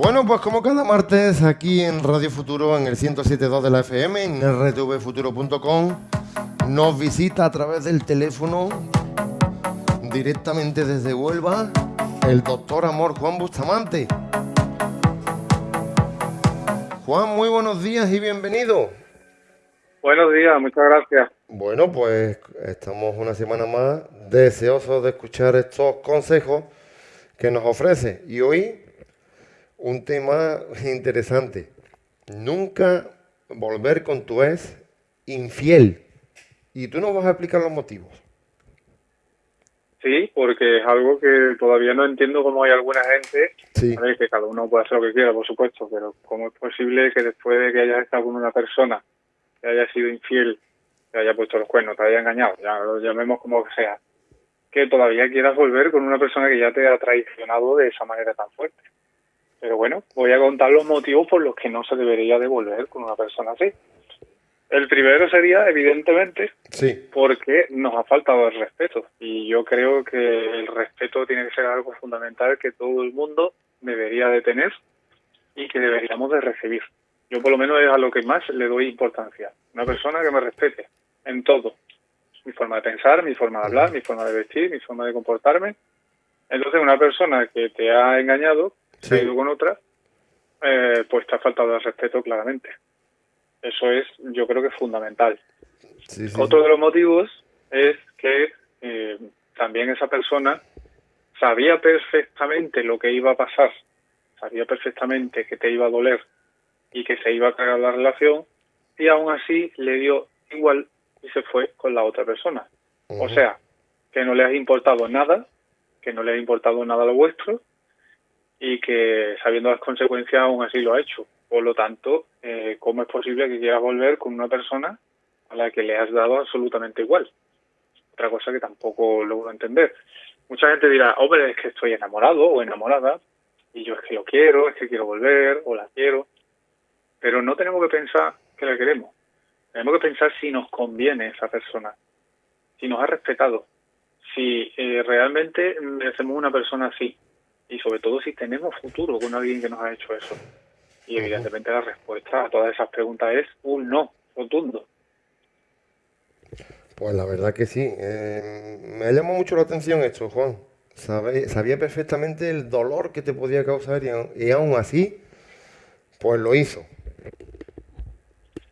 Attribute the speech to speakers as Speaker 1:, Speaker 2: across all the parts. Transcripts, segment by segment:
Speaker 1: Bueno, pues como cada martes aquí en Radio Futuro, en el 107.2 de la FM, en rtvfuturo.com, nos visita a través del teléfono, directamente desde Huelva, el doctor Amor Juan Bustamante. Juan, muy buenos días y bienvenido.
Speaker 2: Buenos días, muchas gracias.
Speaker 1: Bueno, pues estamos una semana más deseosos de escuchar estos consejos que nos ofrece. Y hoy un tema interesante. Nunca volver con tu ex infiel. Y tú nos vas a explicar los motivos.
Speaker 2: Sí, porque es algo que todavía no entiendo cómo hay alguna gente, sí. que cada uno puede hacer lo que quiera, por supuesto, pero cómo es posible que después de que hayas estado con una persona que haya sido infiel, que haya puesto los cuernos, te haya engañado, ya lo llamemos como que sea, que todavía quieras volver con una persona que ya te ha traicionado de esa manera tan fuerte. Pero bueno, voy a contar los motivos por los que no se debería devolver con una persona así. El primero sería, evidentemente,
Speaker 1: sí.
Speaker 2: porque nos ha faltado el respeto. Y yo creo que el respeto tiene que ser algo fundamental que todo el mundo debería de tener y que deberíamos de recibir. Yo por lo menos es a lo que más le doy importancia. Una persona que me respete en todo. Mi forma de pensar, mi forma de hablar, mi forma de vestir, mi forma de comportarme. Entonces una persona que te ha engañado, se ha ido con otra, eh, pues te ha faltado el respeto claramente. Eso es, yo creo que es fundamental.
Speaker 1: Sí, sí.
Speaker 2: Otro de los motivos es que eh, también esa persona sabía perfectamente lo que iba a pasar, sabía perfectamente que te iba a doler y que se iba a cagar la relación y aún así le dio igual y se fue con la otra persona. Uh -huh. O sea, que no le ha importado nada, que no le ha importado nada lo vuestro y que sabiendo las consecuencias aún así lo ha hecho. Por lo tanto, eh, ¿cómo es posible que quieras volver con una persona a la que le has dado absolutamente igual? Otra cosa que tampoco logro entender. Mucha gente dirá, hombre, es que estoy enamorado o enamorada y yo es que lo quiero, es que quiero volver o la quiero. Pero no tenemos que pensar que la queremos. Tenemos que pensar si nos conviene esa persona, si nos ha respetado, si eh, realmente merecemos una persona así y sobre todo si tenemos futuro con alguien que nos ha hecho eso. Y evidentemente la respuesta a todas esas preguntas es un no rotundo.
Speaker 1: Pues la verdad que sí. Eh, me llamó mucho la atención esto, Juan. Sabía perfectamente el dolor que te podía causar y, y aún así, pues lo hizo.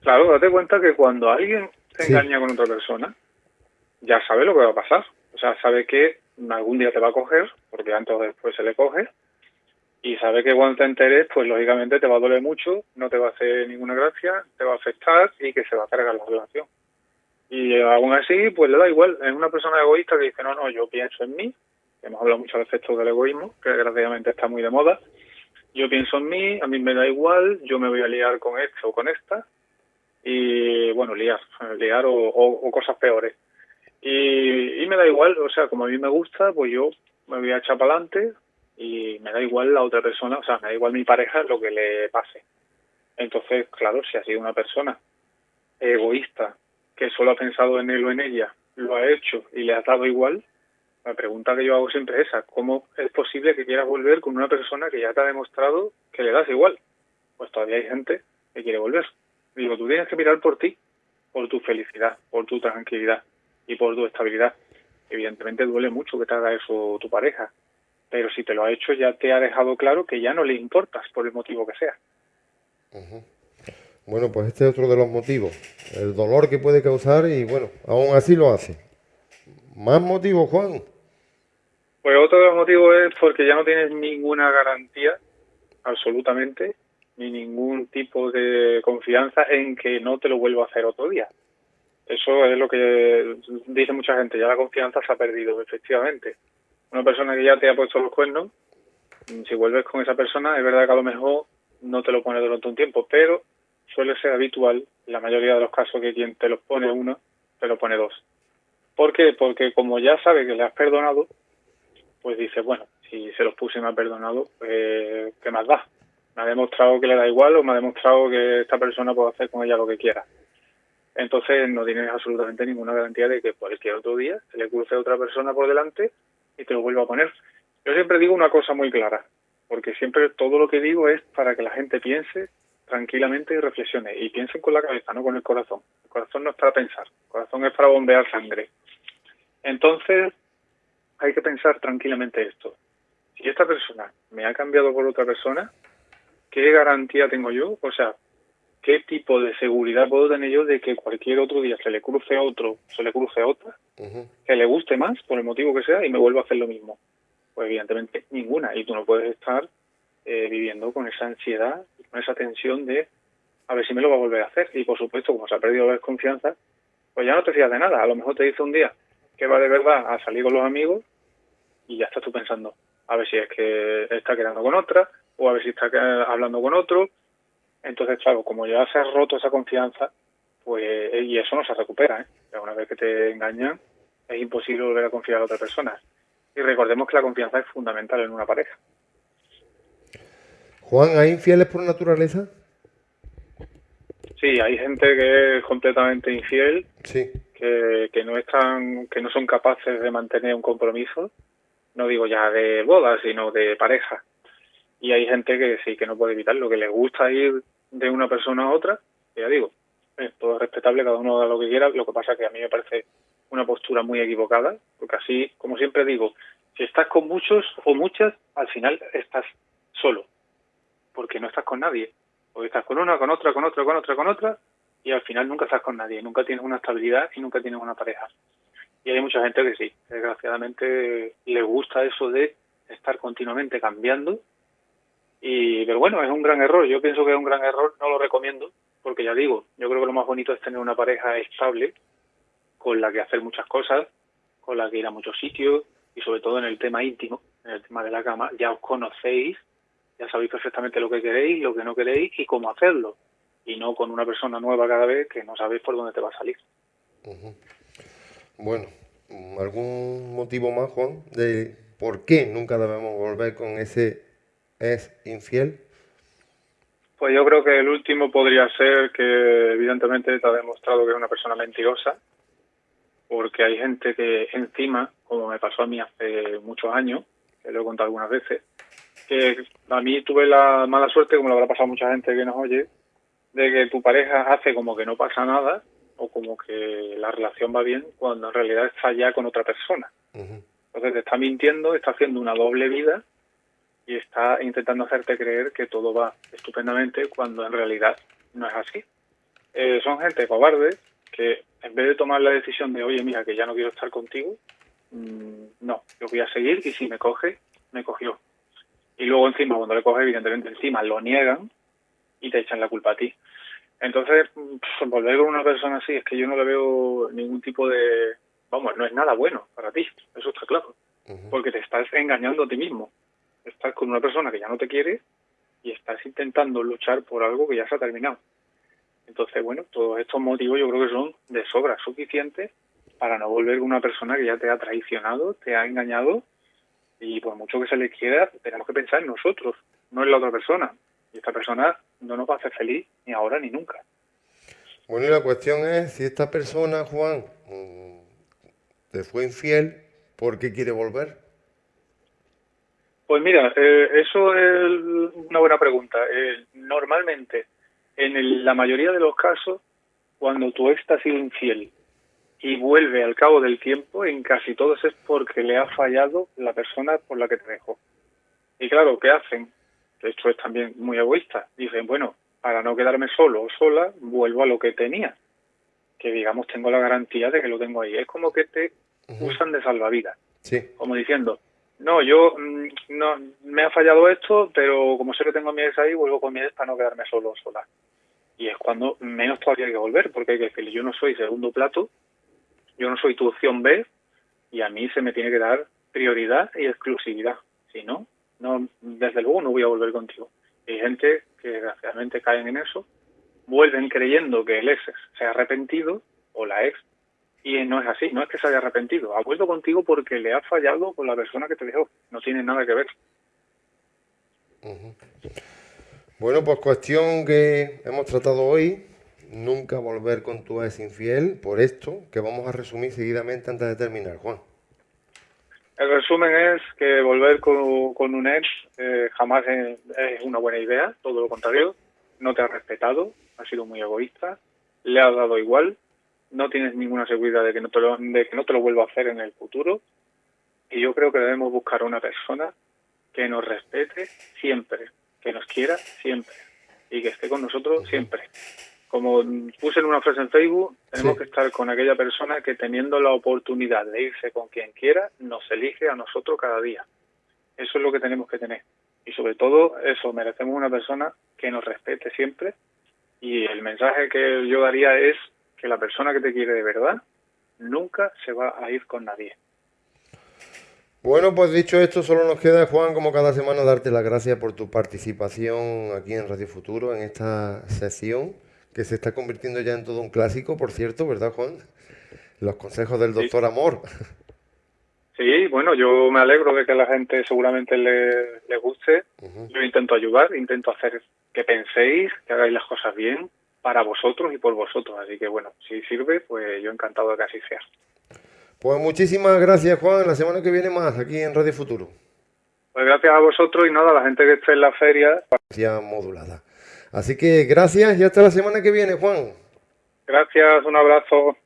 Speaker 2: Claro, date cuenta que cuando alguien se sí. engaña con otra persona, ya sabe lo que va a pasar. O sea, sabe que algún día te va a coger, porque antes o después se le coge, y sabe que cuando te enteres, pues lógicamente te va a doler mucho, no te va a hacer ninguna gracia, te va a afectar y que se va a cargar la relación. Y aún así, pues le da igual. Es una persona egoísta que dice, no, no, yo pienso en mí. Hemos hablado muchas veces esto del egoísmo, que desgraciadamente está muy de moda. Yo pienso en mí, a mí me da igual, yo me voy a liar con este o con esta. Y bueno, liar, liar o cosas peores. Y, y, me da igual, o sea, como a mí me gusta, pues yo me voy a echar para adelante y me da igual la otra persona, o sea, me da igual mi pareja lo que le pase. Entonces, claro, si ha sido una persona egoísta, que solo ha pensado en él o en ella, lo ha hecho y le ha dado igual, la pregunta que yo hago siempre es esa, ¿cómo es posible que quieras volver con una persona que ya te ha demostrado que le das igual? Pues todavía hay gente que quiere volver. Digo, tú tienes que mirar por ti, por tu felicidad, por tu tranquilidad y por tu estabilidad. Evidentemente duele mucho que te haga eso tu pareja, pero si te lo ha hecho ya te ha dejado claro que ya no le importas por el motivo que sea.
Speaker 1: Uh -huh. Bueno, pues este es otro de los motivos, el dolor que puede causar y bueno, aún así lo hace. ¿Más motivos, Juan?
Speaker 2: Pues otro de los motivos es porque ya no tienes ninguna garantía, absolutamente, ni ningún tipo de confianza en que no te lo vuelva a hacer otro día. Eso es lo que dice mucha gente, ya la confianza se ha perdido, efectivamente. Una persona que ya te ha puesto los cuernos, si vuelves con esa persona, es verdad que a lo mejor no te lo pone durante un tiempo, pero suele ser habitual, en la mayoría de los casos, que quien te los pone uno, te lo pone dos. ¿Por qué? Porque como ya sabe que le has perdonado, pues dice, bueno, si se los puse y me ha perdonado, pues, ¿qué más da? Me ha demostrado que le da igual o me ha demostrado que esta persona puede hacer con ella lo que quiera. Entonces no tienes absolutamente ninguna garantía de que cualquier otro día se le cruce a otra persona por delante y te lo vuelva a poner. Yo siempre digo una cosa muy clara. porque siempre todo lo que digo es para que la gente piense tranquilamente y reflexione. Y piensen con la cabeza, no con el corazón. El corazón no es para pensar, el corazón es para bombear sangre. Entonces, hay que pensar tranquilamente esto. Si esta persona me ha cambiado por otra persona, ¿qué garantía tengo yo? O sea, ¿qué tipo de seguridad puedo tener yo de que cualquier otro día se le cruce a otro, se le cruce a otra, que le guste más, por el motivo que sea, y me vuelva a hacer lo mismo? Pues evidentemente ninguna. Y tú no puedes estar eh, viviendo con esa ansiedad con esa tensión de a ver si me lo va a volver a hacer. Y por supuesto, como se ha perdido la desconfianza, pues ya no te fías de nada. A lo mejor te dice un día que va de verdad a salir con los amigos y ya estás tú pensando, a ver si es que está quedando con otra o a ver si está hablando con otro entonces, claro, como ya se ha roto esa confianza, pues, y eso no se recupera, ¿eh? Una vez que te engañan, es imposible volver a confiar a otra persona. Y recordemos que la confianza es fundamental en una pareja.
Speaker 1: Juan, ¿hay infieles por naturaleza?
Speaker 2: Sí, hay gente que es completamente infiel, sí. que, que no están, que no son capaces de mantener un compromiso, no digo ya de boda, sino de pareja. Y hay gente que sí, que no puede evitarlo, que les gusta ir de una persona a otra, ya digo, es todo respetable, cada uno da lo que quiera, lo que pasa que a mí me parece una postura muy equivocada, porque así, como siempre digo, si estás con muchos o muchas, al final estás solo, porque no estás con nadie, o estás con una, con otra, con otra, con otra, con otra, y al final nunca estás con nadie, nunca tienes una estabilidad y nunca tienes una pareja. Y hay mucha gente que sí, desgraciadamente le gusta eso de estar continuamente cambiando y, pero bueno, es un gran error. Yo pienso que es un gran error, no lo recomiendo, porque ya digo, yo creo que lo más bonito es tener una pareja estable, con la que hacer muchas cosas, con la que ir a muchos sitios, y sobre todo en el tema íntimo, en el tema de la cama, ya os conocéis, ya sabéis perfectamente lo que queréis, lo que no queréis y cómo hacerlo. Y no con una persona nueva cada vez que no sabéis por dónde te va a salir.
Speaker 1: Bueno, ¿algún motivo más, Juan, de por qué nunca debemos volver con ese es infiel?
Speaker 2: Pues yo creo que el último podría ser que evidentemente te ha demostrado que es una persona mentirosa, porque hay gente que encima, como me pasó a mí hace muchos años, que lo he contado algunas veces, que a mí tuve la mala suerte, como lo habrá pasado a mucha gente que nos oye, de que tu pareja hace como que no pasa nada o como que la relación va bien cuando en realidad está ya con otra persona. Entonces te está mintiendo, está haciendo una doble vida y está intentando hacerte creer que todo va estupendamente cuando en realidad no es así. Eh, son gente cobarde que en vez de tomar la decisión de, oye, mira, que ya no quiero estar contigo, mm, no, yo voy a seguir y si me coge, me cogió. Y luego encima, cuando le coge, evidentemente encima lo niegan y te echan la culpa a ti. Entonces, pues, volver con una persona así es que yo no le veo ningún tipo de... Vamos, no es nada bueno para ti, eso está claro. Porque te estás engañando a ti mismo estás con una persona que ya no te quiere y estás intentando luchar por algo que ya se ha terminado. Entonces, bueno, todos estos motivos yo creo que son de sobra suficientes para no volver con una persona que ya te ha traicionado, te ha engañado y por mucho que se le quiera, tenemos que pensar en nosotros, no en la otra persona. Y esta persona no nos va a hacer feliz ni ahora ni nunca.
Speaker 1: Bueno, y la cuestión es si esta persona, Juan, mm, te fue infiel, ¿por qué quiere volver?
Speaker 2: Pues mira, eh, eso es una buena pregunta. Eh, normalmente, en la mayoría de los casos, cuando tu ex te ha sido infiel y vuelve al cabo del tiempo, en casi todos es porque le ha fallado la persona por la que te dejó. Y claro, ¿qué hacen? Esto es también muy egoísta. Dicen, bueno, para no quedarme solo o sola, vuelvo a lo que tenía. Que digamos, tengo la garantía de que lo tengo ahí. Es como que te usan de salvavidas. Sí. Como diciendo, no, yo mm, no me ha fallado esto, pero como sé que tengo a mi ex ahí, vuelvo con mi ex para no quedarme solo sola. Y es cuando menos todavía hay que volver, porque hay que decirle, yo no soy segundo plato, yo no soy tu opción B, y a mí se me tiene que dar prioridad y exclusividad. Si no, no desde luego no voy a volver contigo. hay gente que desgraciadamente caen en eso, vuelven creyendo que el ex se ha arrepentido, o la ex, y no es así, no es que se haya arrepentido, ha vuelto contigo porque le ha fallado con la persona que te dejó, no tiene nada que ver.
Speaker 1: Bueno, pues cuestión que hemos tratado hoy, nunca volver con tu ex infiel, por esto que vamos a resumir seguidamente antes de terminar, Juan.
Speaker 2: El resumen es que volver con, con un ex eh, jamás es, una buena idea, todo lo contrario. No te ha respetado, ha sido muy egoísta, le has dado igual, no tienes ninguna seguridad de que no te lo, de que no te lo vuelva a hacer en el futuro. Y yo creo que debemos buscar una persona que nos respete siempre, que nos quiera siempre y que esté con nosotros siempre como puse en una frase en Facebook, tenemos que estar con aquella persona que teniendo la oportunidad de irse con quien quiera, nos elige a nosotros cada día. Eso es lo que tenemos que tener. Y sobre todo, eso, merecemos una persona que nos respete siempre. Y el mensaje que yo daría es que la persona que te quiere de verdad nunca se va a ir con nadie.
Speaker 1: Bueno, pues dicho esto, solo nos queda, Juan, como cada semana, darte las gracias por tu participación aquí en Radio Futuro, en esta sesión que se está convirtiendo ya en todo un clásico, por cierto, ¿verdad, Juan? Los consejos del doctor Amor.
Speaker 2: Sí, bueno, yo me alegro de que a la gente seguramente le, le guste. Yo intento ayudar, intento hacer que penséis, que hagáis las cosas bien para vosotros y por vosotros. Así que bueno, si sirve, pues yo encantado de que así sea.
Speaker 1: Pues muchísimas gracias, Juan. La semana que viene más aquí en Radio Futuro.
Speaker 2: Pues gracias a vosotros y nada, a la gente que esté en la feria.
Speaker 1: modulada. Así que gracias y hasta la semana que viene, Juan.
Speaker 2: Gracias, un abrazo.